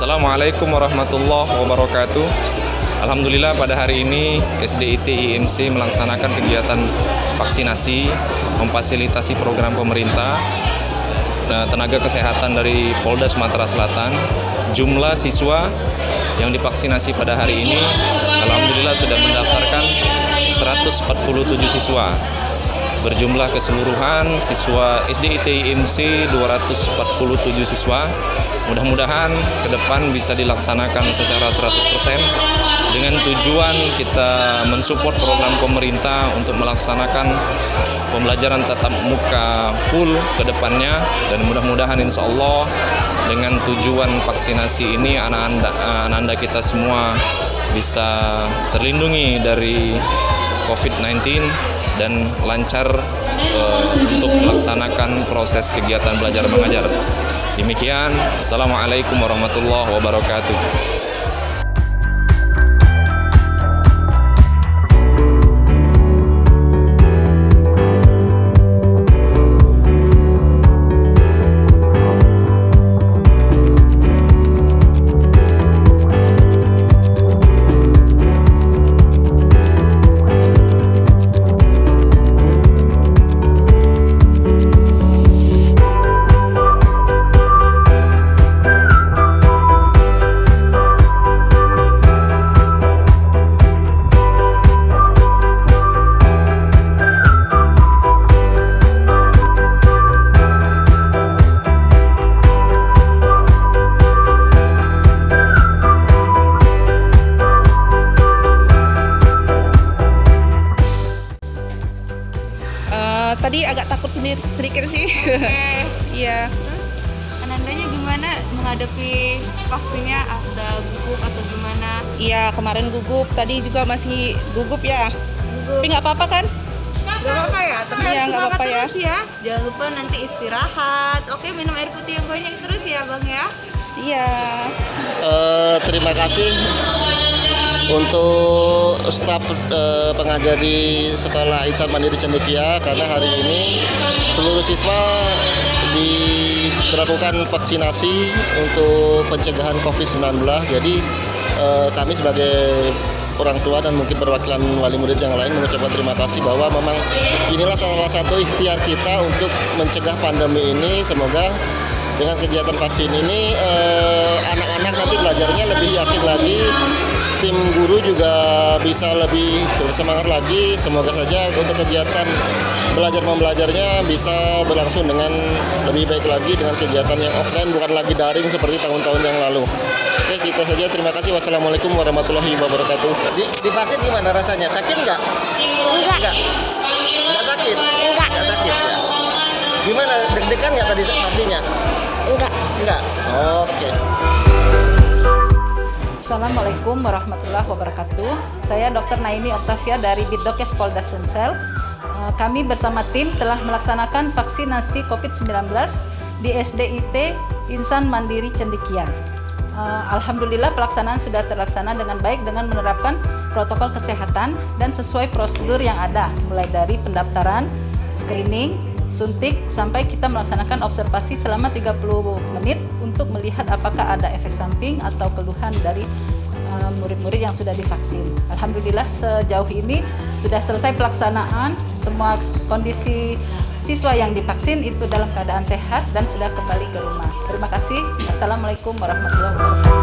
Assalamualaikum warahmatullahi wabarakatuh. Alhamdulillah pada hari ini SDIT IMC melaksanakan kegiatan vaksinasi, memfasilitasi program pemerintah tenaga kesehatan dari Polda Sumatera Selatan. Jumlah siswa yang divaksinasi pada hari ini alhamdulillah sudah mendaftarkan 147 siswa berjumlah keseluruhan siswa SDIT IMC 247 siswa. Mudah-mudahan ke depan bisa dilaksanakan secara 100% dengan tujuan kita mensupport program pemerintah untuk melaksanakan pembelajaran tatap muka full ke depannya. Dan mudah-mudahan insya Allah dengan tujuan vaksinasi ini anak-anak kita semua bisa terlindungi dari COVID-19 dan lancar uh, untuk melaksanakan proses kegiatan belajar mengajar. Demikian, Assalamualaikum warahmatullahi wabarakatuh. Tadi agak takut sedikit, sedikit sih. Iya. Terus Anandanya gimana menghadapi vaksinnya? Ada gugup atau gimana? Iya, kemarin gugup. Tadi juga masih gugup ya. Gugup. Tapi nggak apa-apa kan? Gak apa-apa ya, tapi Iya, harus apa-apa ya. terus ya. Jangan lupa nanti istirahat. Oke, minum air putih yang banyak terus ya, Bang ya. Iya. Eh, terima kasih untuk staf eh, pengajar di Sekolah Insan Mandiri Cendekia karena hari ini seluruh siswa diberlakukan vaksinasi untuk pencegahan COVID-19. Jadi eh, kami sebagai orang tua dan mungkin perwakilan wali murid yang lain mengucapkan terima kasih bahwa memang inilah salah satu ikhtiar kita untuk mencegah pandemi ini. Semoga dengan kegiatan vaksin ini eh, anak-anak nanti belajarnya lebih yakin lagi. Tim guru juga bisa lebih bersemangat lagi. Semoga saja untuk kegiatan belajar membelajarnya bisa berlangsung dengan lebih baik lagi dengan kegiatan yang offline bukan lagi daring seperti tahun-tahun yang lalu. Oke kita saja. Terima kasih. Wassalamualaikum warahmatullahi wabarakatuh. Di, divaksin gimana rasanya? Sakit nggak? Enggak. Nggak sakit? Enggak. Nggak sakit ya. Gimana? Deg-degan nggak tadi vaksinnya Enggak. Enggak. Oke. Assalamualaikum warahmatullahi wabarakatuh. Saya Dr. Naini Oktavia dari Bidokes Polda Sumsel. Eh, Kami bersama tim telah melaksanakan vaksinasi COVID-19 di SDIT Insan Mandiri Cendikian. Eh, Alhamdulillah pelaksanaan sudah terlaksana dengan baik dengan menerapkan protokol kesehatan dan sesuai prosedur yang ada mulai dari pendaftaran, screening, suntik sampai kita melaksanakan observasi selama 30 menit untuk melihat apakah ada efek samping atau keluhan dari uh, murid-murid yang sudah divaksin. Alhamdulillah sejauh ini sudah selesai pelaksanaan semua kondisi siswa yang divaksin itu dalam keadaan sehat dan sudah kembali ke rumah. Terima kasih. Assalamualaikum warahmatullahi wabarakatuh.